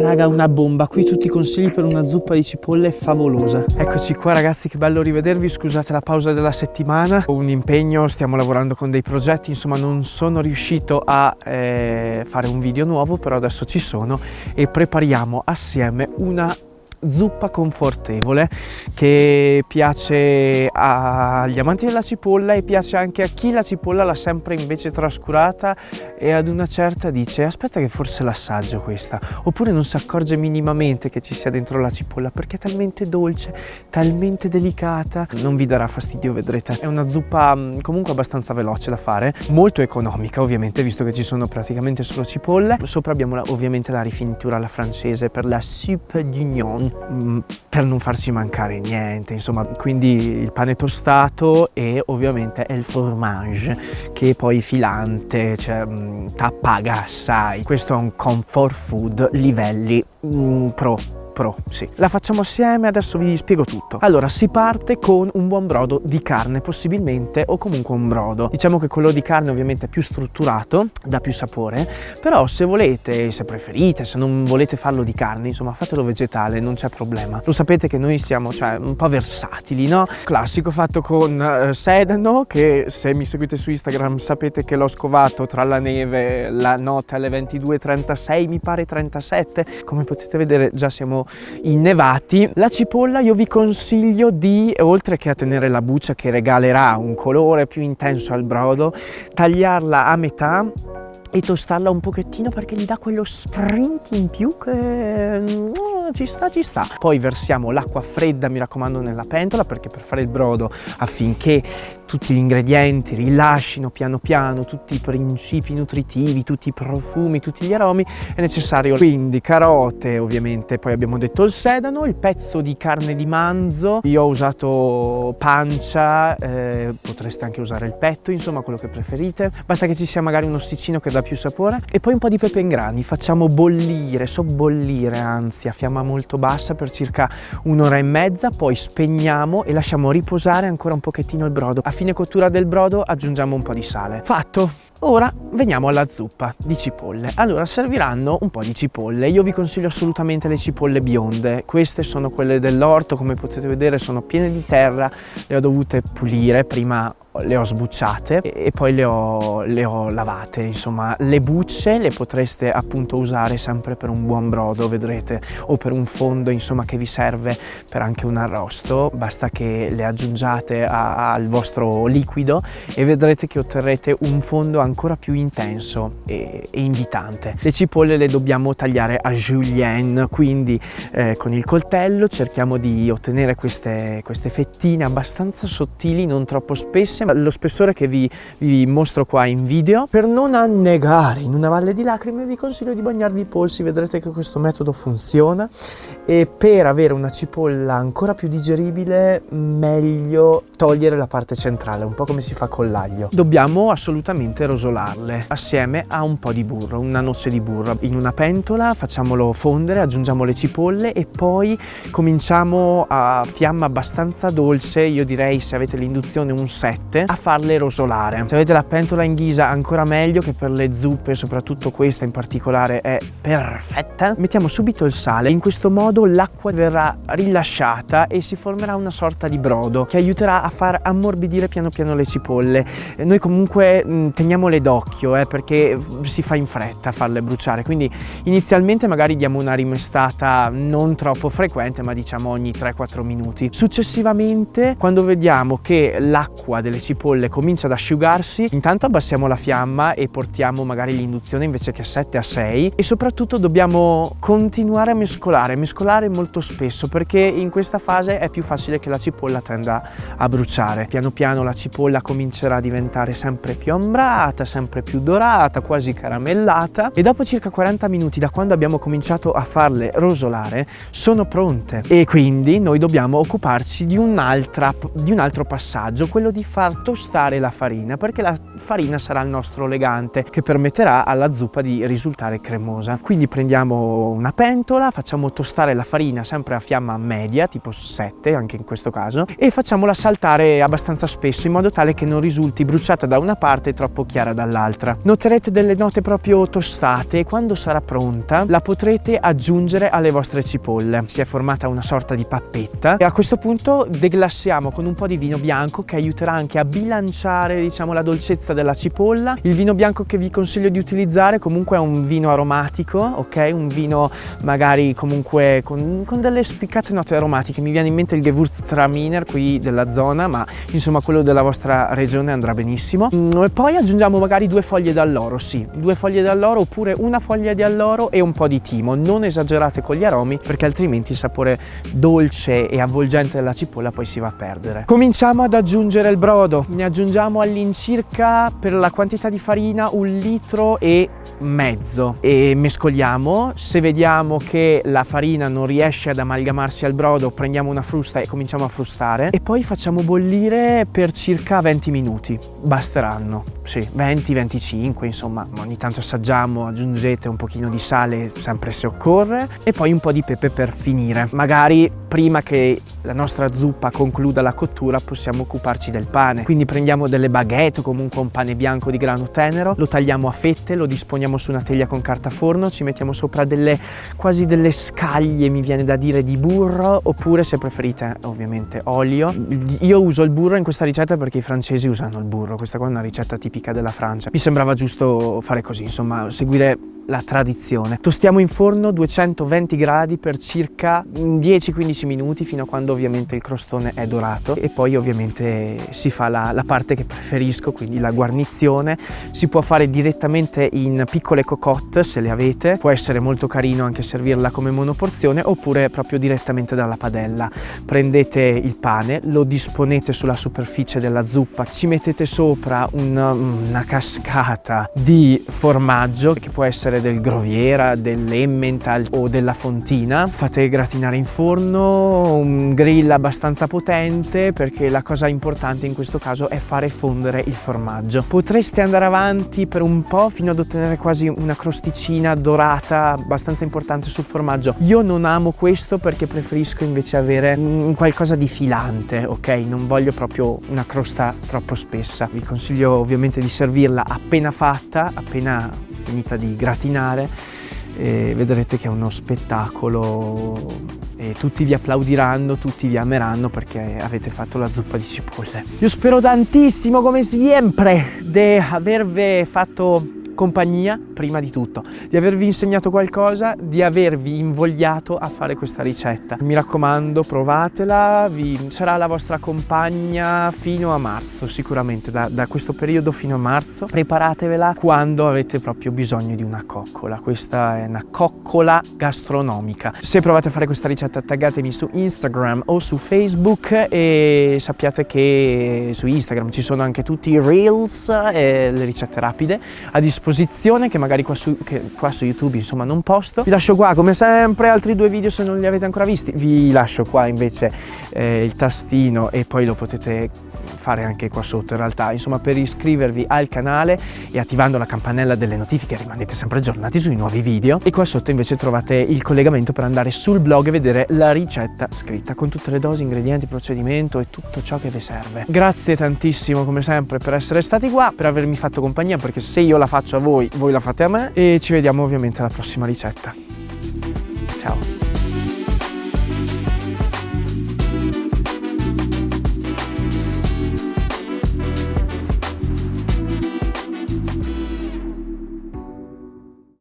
Raga, una bomba. Qui tutti i consigli per una zuppa di cipolle favolosa. Eccoci qua ragazzi, che bello rivedervi. Scusate la pausa della settimana. Ho un impegno, stiamo lavorando con dei progetti. Insomma, non sono riuscito a eh, fare un video nuovo, però adesso ci sono e prepariamo assieme una zuppa confortevole che piace agli amanti della cipolla e piace anche a chi la cipolla l'ha sempre invece trascurata e ad una certa dice aspetta che forse l'assaggio questa. Oppure non si accorge minimamente che ci sia dentro la cipolla perché è talmente dolce, talmente delicata. Non vi darà fastidio vedrete. È una zuppa mm, comunque abbastanza veloce da fare molto economica ovviamente visto che ci sono praticamente solo cipolle. Sopra abbiamo la, ovviamente la rifinitura alla francese per la soupe d'union Mm, per non farci mancare niente insomma quindi il pane tostato e ovviamente il fromage che è poi filante cioè mm, t'appaga assai. Questo è un comfort food livelli mm, pro Pro, sì. La facciamo assieme, adesso vi spiego tutto. Allora, si parte con un buon brodo di carne, possibilmente, o comunque un brodo. Diciamo che quello di carne ovviamente è più strutturato, dà più sapore, però se volete, se preferite, se non volete farlo di carne, insomma, fatelo vegetale, non c'è problema. Lo sapete che noi siamo, cioè, un po' versatili, no? Classico fatto con eh, sedano, che se mi seguite su Instagram sapete che l'ho scovato tra la neve la notte alle 22.36, mi pare 37. Come potete vedere già siamo innevati. La cipolla io vi consiglio di, oltre che a tenere la buccia che regalerà un colore più intenso al brodo, tagliarla a metà e tostarla un pochettino perché gli dà quello sprint in più che mm, ci sta ci sta poi versiamo l'acqua fredda mi raccomando nella pentola perché per fare il brodo affinché tutti gli ingredienti rilascino piano piano tutti i principi nutritivi tutti i profumi tutti gli aromi è necessario. Quindi carote ovviamente poi abbiamo detto il sedano il pezzo di carne di manzo. Io ho usato pancia eh, potreste anche usare il petto insomma quello che preferite. Basta che ci sia magari un ossicino che dà più sapore. E poi un po' di pepe in grani facciamo bollire sobbollire anzi a fiamma molto bassa per circa un'ora e mezza poi spegniamo e lasciamo riposare ancora un pochettino il brodo fine cottura del brodo aggiungiamo un po' di sale fatto Ora veniamo alla zuppa di cipolle. Allora serviranno un po' di cipolle. Io vi consiglio assolutamente le cipolle bionde. Queste sono quelle dell'orto, come potete vedere sono piene di terra. Le ho dovute pulire prima le ho sbucciate e poi le ho, le ho, lavate insomma. Le bucce le potreste appunto usare sempre per un buon brodo vedrete o per un fondo insomma che vi serve per anche un arrosto. Basta che le aggiungiate a, al vostro liquido e vedrete che otterrete un fondo ancora più intenso e, e invitante. Le cipolle le dobbiamo tagliare a julienne quindi eh, con il coltello cerchiamo di ottenere queste, queste fettine abbastanza sottili non troppo spesse lo spessore che vi, vi, mostro qua in video. Per non annegare in una valle di lacrime vi consiglio di bagnarvi i polsi, vedrete che questo metodo funziona e per avere una cipolla ancora più digeribile meglio togliere la parte centrale, un po' come si fa con l'aglio. Dobbiamo assolutamente rosolarle assieme a un po' di burro, una noce di burro. In una pentola facciamolo fondere, aggiungiamo le cipolle e poi cominciamo a fiamma abbastanza dolce, io direi se avete l'induzione un 7 7 a farle rosolare. Se avete la pentola in ghisa ancora meglio che per le zuppe, soprattutto questa in particolare è perfetta. Mettiamo subito il sale, in questo modo l'acqua verrà rilasciata e si formerà una sorta di brodo che aiuterà a far ammorbidire piano piano le cipolle. Noi comunque mm, teniamole d'occhio eh, perché si fa in fretta a farle bruciare, quindi inizialmente magari diamo una rimestata non troppo frequente ma diciamo ogni 3-4 minuti. Successivamente quando vediamo che l'acqua delle cipolle comincia ad asciugarsi, intanto abbassiamo la fiamma e portiamo magari l'induzione invece che 7 a 6 e soprattutto dobbiamo continuare a mescolare, mescolare molto spesso perché in questa fase è più facile che la cipolla tenda a bruciare. Piano piano la cipolla comincerà a diventare sempre più ambrata, sempre più dorata, quasi caramellata e dopo circa 40 minuti da quando abbiamo cominciato a farle rosolare sono pronte e quindi noi dobbiamo occuparci di, un, di un altro passaggio, quello di far far tostare la farina perché la farina sarà il nostro legante che permetterà alla zuppa di risultare cremosa. Quindi prendiamo una pentola, facciamo tostare la farina sempre a fiamma media, tipo 7 anche in questo caso, e facciamola saltare abbastanza spesso in modo tale che non risulti bruciata da una parte e troppo chiara dall'altra. Noterete delle note proprio tostate e quando sarà pronta la potrete aggiungere alle vostre cipolle. Si è formata una sorta di pappetta e a questo punto deglassiamo con un po' di vino bianco che aiuterà anche bilanciare diciamo la dolcezza della cipolla. Il vino bianco che vi consiglio di utilizzare comunque è un vino aromatico, ok? Un vino magari comunque con, con delle spiccate note aromatiche. Mi viene in mente il Gewürztraminer qui della zona, ma insomma quello della vostra regione andrà benissimo. Mm, e poi aggiungiamo magari due foglie d'alloro, sì, due foglie d'alloro oppure una foglia di alloro e un po' di timo. Non esagerate con gli aromi perché altrimenti il sapore dolce e avvolgente della cipolla poi si va a perdere. Cominciamo ad aggiungere il brodo. Ne aggiungiamo all'incirca per la quantità di farina un litro e mezzo e mescoliamo. Se vediamo che la farina non riesce ad amalgamarsi al brodo, prendiamo una frusta e cominciamo a frustare e poi facciamo bollire per circa 20 minuti. Basteranno, sì, 20-25 insomma. Ogni tanto assaggiamo, aggiungete un pochino di sale sempre se occorre e poi un po' di pepe per finire. Magari prima che la nostra zuppa concluda la cottura possiamo occuparci del pane. Quindi prendiamo delle baguette o comunque un pane bianco di grano tenero, lo tagliamo a fette, lo disponiamo su una teglia con carta forno, ci mettiamo sopra delle quasi delle scaglie, mi viene da dire, di burro, oppure se preferite ovviamente olio. Io uso il burro in questa ricetta perché i francesi usano il burro, questa qua è una ricetta tipica della Francia. Mi sembrava giusto fare così, insomma, seguire la tradizione. Tostiamo in forno 220 gradi per circa 10-15 minuti fino a quando ovviamente il crostone è dorato e poi ovviamente si fa la, la, parte che preferisco, quindi la guarnizione. Si può fare direttamente in piccole cocotte se le avete, può essere molto carino anche servirla come monoporzione oppure proprio direttamente dalla padella. Prendete il pane, lo disponete sulla superficie della zuppa, ci mettete sopra una, una cascata di formaggio che può essere del Groviera, dell'Emmental o della Fontina. Fate gratinare in forno, un grill abbastanza potente perché la cosa importante in questo caso è fare fondere il formaggio. Potreste andare avanti per un po' fino ad ottenere quasi una crosticina dorata abbastanza importante sul formaggio. Io non amo questo perché preferisco invece avere qualcosa di filante, ok? Non voglio proprio una crosta troppo spessa. Vi consiglio ovviamente di servirla appena fatta, appena finita di gratinare e vedrete che è uno spettacolo e tutti vi applaudiranno, tutti vi ameranno perché avete fatto la zuppa di cipolle. Io spero tantissimo come sempre di avervi fatto compagnia prima di tutto, di avervi insegnato qualcosa, di avervi invogliato a fare questa ricetta. Mi raccomando, provatela, vi, sarà la vostra compagna fino a marzo sicuramente, da, da questo periodo fino a marzo. Preparatevela quando avete proprio bisogno di una coccola, questa è una coccola gastronomica. Se provate a fare questa ricetta taggatemi su Instagram o su Facebook e sappiate che su Instagram ci sono anche tutti i reels e le ricette rapide a disposizione che magari qua su, qua su YouTube insomma non posto. Vi lascio qua come sempre altri due video se non li avete ancora visti, vi lascio qua invece eh, il tastino e poi lo potete fare anche qua sotto in realtà. Insomma per iscrivervi al canale e attivando la campanella delle notifiche rimanete sempre aggiornati sui nuovi video. E qua sotto invece trovate il collegamento per andare sul blog e vedere la ricetta scritta con tutte le dosi, ingredienti, procedimento e tutto ciò che vi serve. Grazie tantissimo come sempre per essere stati qua per avermi fatto compagnia perché se io la faccio a voi voi la fate a me. E ci vediamo ovviamente alla prossima ricetta. Ciao